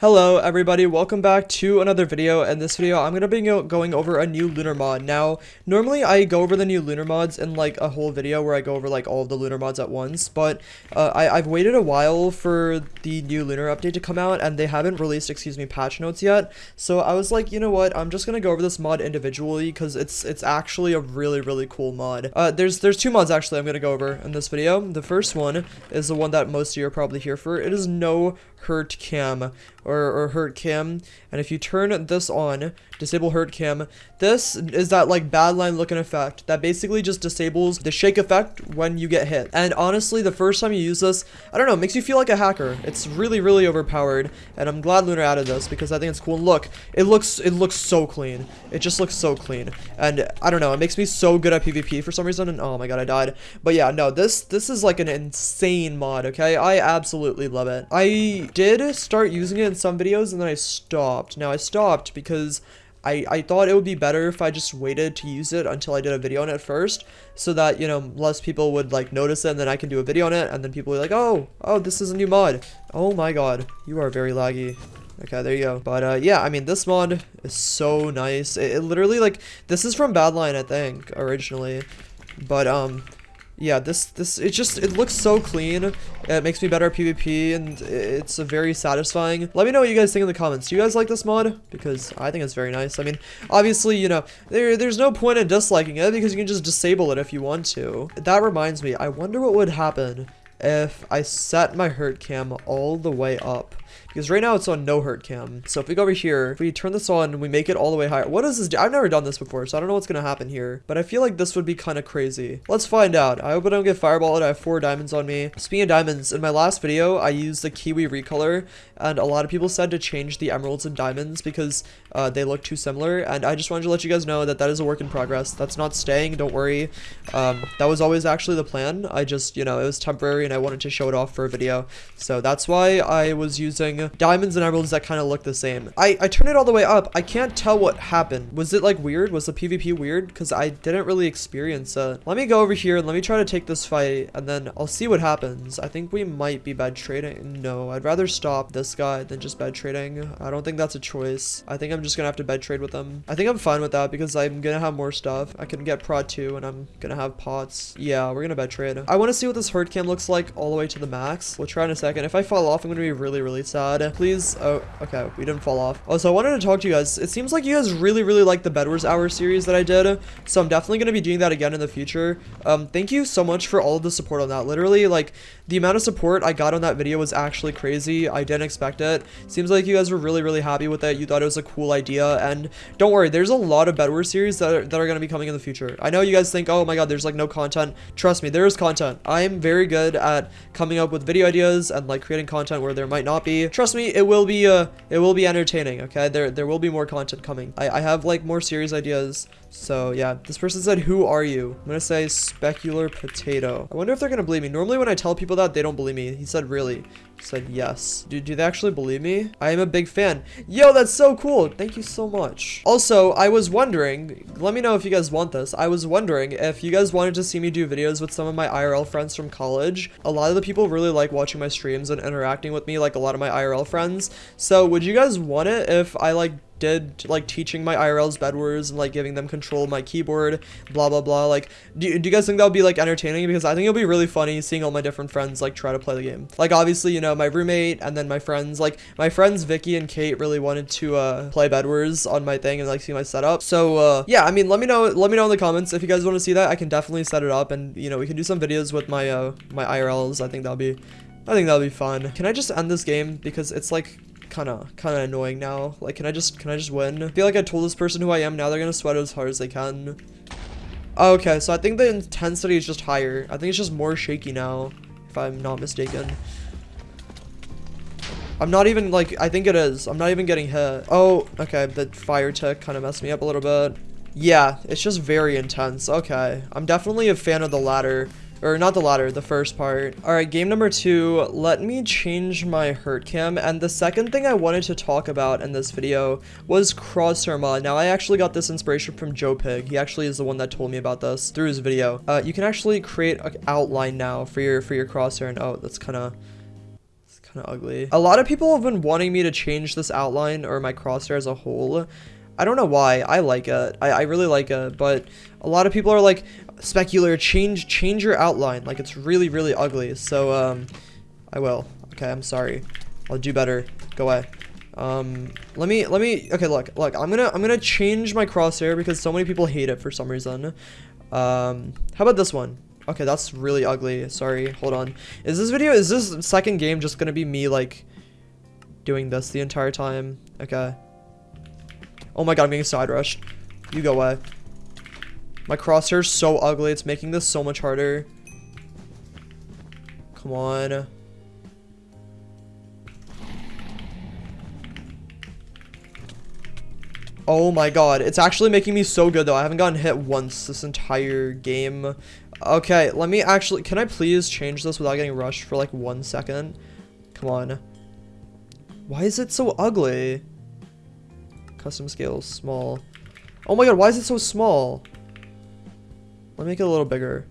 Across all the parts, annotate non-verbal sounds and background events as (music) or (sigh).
Hello everybody, welcome back to another video. In this video, I'm going to be going over a new lunar mod. Now, normally I go over the new lunar mods in like a whole video where I go over like all of the lunar mods at once, but uh, I, I've waited a while for the new lunar update to come out and they haven't released, excuse me, patch notes yet. So I was like, you know what, I'm just going to go over this mod individually because it's it's actually a really, really cool mod. Uh, there's, there's two mods actually I'm going to go over in this video. The first one is the one that most of you are probably here for. It is no hurt cam or, or hurt cam. and if you turn this on disable hurt cam. This is that like Badlion looking effect that basically just disables the shake effect when you get hit. And honestly the first time you use this i don't know it makes you feel like a hacker. It's really really overpowered and i'm glad lunar added this because i think it's cool. And look it looks it looks so clean. It just looks so clean. And i don't know it makes me so good at pvp for some reason and oh my god i died. But yeah no this this is like an insane mod okay? I absolutely love it. I did start using it in some videos and then I stopped. Now I stopped because I, I thought it would be better if I just waited to use it until I did a video on it first so that, you know, less people would like notice it and then I can do a video on it and then people will be like, oh, oh, this is a new mod. Oh my god, you are very laggy. Okay, there you go. But, uh, yeah, I mean, this mod is so nice. It, it literally, like, this is from Badlion, I think, originally. But, um, yeah, this, this, it just, it looks so clean. It makes me better at PvP, and it's a very satisfying. Let me know what you guys think in the comments. Do you guys like this mod? Because I think it's very nice. I mean, obviously, you know, there, there's no point in disliking it, because you can just disable it if you want to. That reminds me, I wonder what would happen if I set my hurt cam all the way up. Because right now it's on no hurt cam. So if we go over here, if we turn this on we make it all the way higher. What does this do? I've never done this before, so I don't know what's going to happen here. But I feel like this would be kind of crazy. Let's find out. I hope I don't get fireballed. I have four diamonds on me. Speaking of diamonds, in my last video, I used the Kiwi recolor. And a lot of people said to change the emeralds and diamonds because uh, they look too similar. And I just wanted to let you guys know that that is a work in progress. That's not staying. Don't worry. Um, that was always actually the plan. I just, you know, it was temporary and I wanted to show it off for a video. So that's why I was using diamonds and emeralds that kind of look the same. I, I turned it all the way up. I can't tell what happened. Was it like weird? Was the PvP weird? Because I didn't really experience it. Let me go over here and let me try to take this fight and then I'll see what happens. I think we might be bad trading. No, I'd rather stop this guy than just bad trading. I don't think that's a choice. I think I'm just gonna have to bed trade with him. I think I'm fine with that because I'm gonna have more stuff. I can get prot 2 and I'm gonna have pots. Yeah, we're gonna bed trade. I want to see what this hurt cam looks like all the way to the max. We'll try in a second. If I fall off, I'm gonna be really, really sad. Please. Oh, okay. We didn't fall off. Also, I wanted to talk to you guys. It seems like you guys really, really like the Bedwars Hour series that I did. So I'm definitely going to be doing that again in the future. Um, thank you so much for all of the support on that. Literally, like, the amount of support I got on that video was actually crazy. I didn't expect it. Seems like you guys were really, really happy with it. You thought it was a cool idea. And don't worry, there's a lot of Bedwars series that are, that are going to be coming in the future. I know you guys think, oh my god, there's like no content. Trust me, there is content. I'm very good at coming up with video ideas and like creating content where there might not be. Trust me, it will be uh it will be entertaining, okay? There there will be more content coming. I, I have like more series ideas. So yeah, this person said, who are you? I'm gonna say specular potato. I wonder if they're gonna believe me. Normally when I tell people that, they don't believe me. He said, really? He said, yes. Do, do they actually believe me? I am a big fan. Yo, that's so cool. Thank you so much. Also, I was wondering, let me know if you guys want this. I was wondering if you guys wanted to see me do videos with some of my IRL friends from college. A lot of the people really like watching my streams and interacting with me, like a lot of my IRL friends. So would you guys want it if I like did like teaching my IRLs Bed Wars and like giving them control of my keyboard, blah blah blah. Like, do, do you guys think that would be like entertaining? Because I think it'll be really funny seeing all my different friends like try to play the game. Like, obviously, you know, my roommate and then my friends, like my friends Vicky and Kate really wanted to uh, play Bed Wars on my thing and like see my setup. So uh, yeah, I mean, let me know, let me know in the comments if you guys want to see that. I can definitely set it up and you know we can do some videos with my uh, my IRLs. I think that'll be I think that'll be fun. Can I just end this game? Because it's like kind of kind of annoying now. Like, can I just can I just win? I feel like I told this person who I am. Now they're gonna sweat as hard as they can. Oh, okay, so I think the intensity is just higher. I think it's just more shaky now, if I'm not mistaken. I'm not even like I think it is. I'm not even getting hit. Oh, okay. The fire tick kind of messed me up a little bit. Yeah, it's just very intense. Okay, I'm definitely a fan of the ladder. Or not the latter, the first part. Alright, game number two, let me change my hurt cam. And the second thing I wanted to talk about in this video was crosshair mod. Now, I actually got this inspiration from Joe Pig. He actually is the one that told me about this through his video. Uh, you can actually create an outline now for your for your crosshair. And oh, that's kind of kind of ugly. A lot of people have been wanting me to change this outline or my crosshair as a whole. I don't know why. I like it. I, I really like it, but a lot of people are like, Specular, change change your outline. Like, it's really, really ugly. So, um, I will. Okay, I'm sorry. I'll do better. Go away. Um, let me, let me, okay, look, look, I'm gonna, I'm gonna change my crosshair because so many people hate it for some reason. Um, how about this one? Okay, that's really ugly. Sorry, hold on. Is this video, is this second game just gonna be me, like, doing this the entire time? Okay. Oh my god, I'm getting side rushed. You go away. My crosshair's so ugly, it's making this so much harder. Come on. Oh my god, it's actually making me so good though. I haven't gotten hit once this entire game. Okay, let me actually, can I please change this without getting rushed for like one second? Come on. Why is it so ugly? Custom scale, small. Oh my god, why is it so small? Let me make it a little bigger.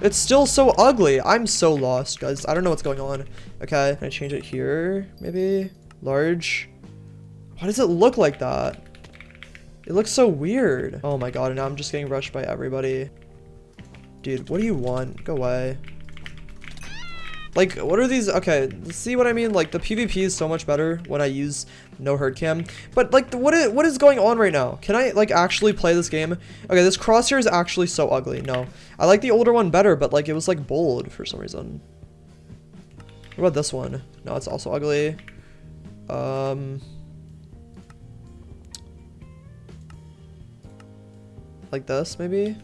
It's still so ugly. I'm so lost, guys. I don't know what's going on. Okay, can I change it here? Maybe? Large? Why does it look like that? It looks so weird. Oh my god, and now I'm just getting rushed by everybody. Dude, what do you want? Go away. Like, what are these? Okay, see what I mean? Like, the PvP is so much better when I use no hurt cam. But, like, what is, what is going on right now? Can I, like, actually play this game? Okay, this crosshair is actually so ugly. No. I like the older one better, but, like, it was, like, bold for some reason. What about this one? No, it's also ugly. Um... Like this, maybe?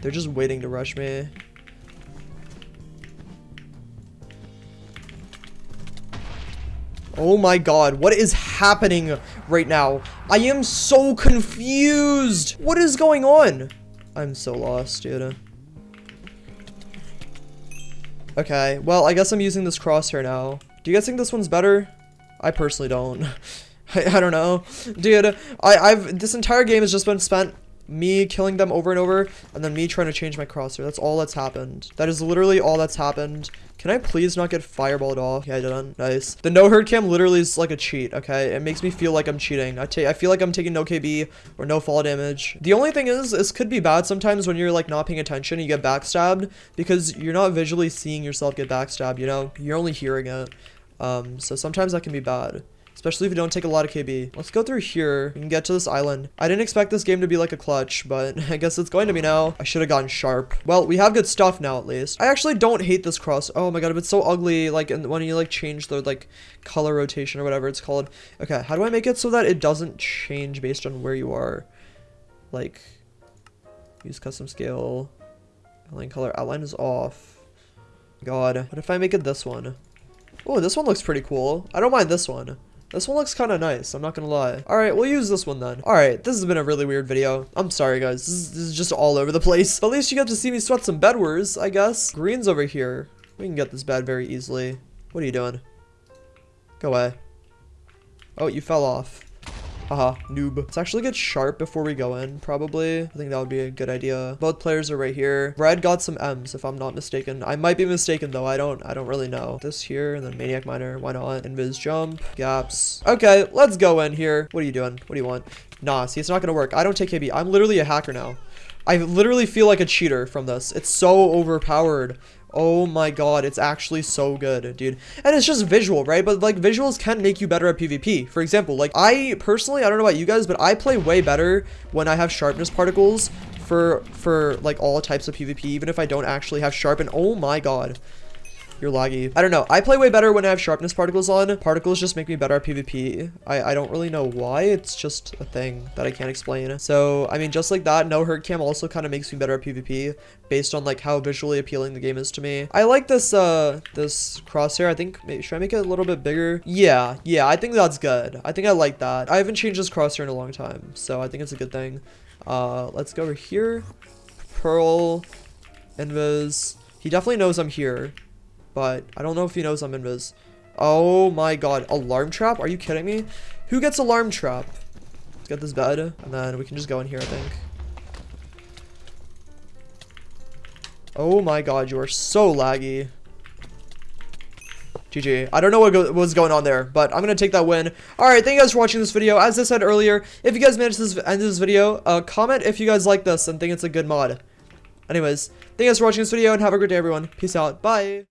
They're just waiting to rush me. Oh my god, what is happening right now? I am so confused! What is going on? I'm so lost, dude. Okay, well, I guess I'm using this crosshair now. Do you guys think this one's better? I personally don't. (laughs) I, I don't know. Dude, I, I've this entire game has just been spent me killing them over and over, and then me trying to change my crosshair. That's all that's happened. That is literally all that's happened. Can I please not get fireballed off? Yeah, I didn't. Nice. The no hurt cam literally is like a cheat, okay? It makes me feel like I'm cheating. I I feel like I'm taking no KB or no fall damage. The only thing is, this could be bad sometimes when you're like not paying attention, you get backstabbed because you're not visually seeing yourself get backstabbed, you know? You're only hearing it. Um, so sometimes that can be bad especially if you don't take a lot of KB. Let's go through here and get to this island. I didn't expect this game to be like a clutch, but (laughs) I guess it's going to be now. I should have gotten sharp. Well, we have good stuff now at least. I actually don't hate this cross. Oh my god, it's so ugly. Like when you like change the like color rotation or whatever it's called. Okay, how do I make it so that it doesn't change based on where you are? Like, use custom scale. Outline color. Outline is off. God, what if I make it this one? Oh, this one looks pretty cool. I don't mind this one. This one looks kind of nice, I'm not gonna lie. Alright, we'll use this one then. Alright, this has been a really weird video. I'm sorry, guys. This is, this is just all over the place. But at least you got to see me sweat some bedwars, I guess. Green's over here. We can get this bed very easily. What are you doing? Go away. Oh, you fell off. Haha, noob. Let's actually get sharp before we go in, probably. I think that would be a good idea. Both players are right here. Red got some M's, if I'm not mistaken. I might be mistaken, though. I don't I don't really know. This here, and then Maniac Miner. Why not? Invis jump. Gaps. Okay, let's go in here. What are you doing? What do you want? Nah, see, it's not gonna work. I don't take KB. I'm literally a hacker now. I literally feel like a cheater from this. It's so overpowered. Oh my god, it's actually so good, dude. And it's just visual, right? But like visuals can make you better at PvP. For example, like I personally, I don't know about you guys, but I play way better when I have sharpness particles for for like all types of PvP, even if I don't actually have sharpen. Oh my god. You're laggy. I don't know. I play way better when I have sharpness particles on. Particles just make me better at PvP. I, I don't really know why. It's just a thing that I can't explain. So, I mean, just like that, no hurt cam also kind of makes me better at PvP based on like how visually appealing the game is to me. I like this, uh, this crosshair. I think, maybe, should I make it a little bit bigger? Yeah, yeah, I think that's good. I think I like that. I haven't changed this crosshair in a long time, so I think it's a good thing. Uh, let's go over here. Pearl, Invis. He definitely knows I'm here but I don't know if he knows I'm invis. Oh my god, alarm trap? Are you kidding me? Who gets alarm trap? Let's get this bed, and then we can just go in here, I think. Oh my god, you are so laggy. GG. I don't know what was going on there, but I'm gonna take that win. Alright, thank you guys for watching this video. As I said earlier, if you guys managed to end this video, uh, comment if you guys like this and think it's a good mod. Anyways, thank you guys for watching this video, and have a great day, everyone. Peace out. Bye.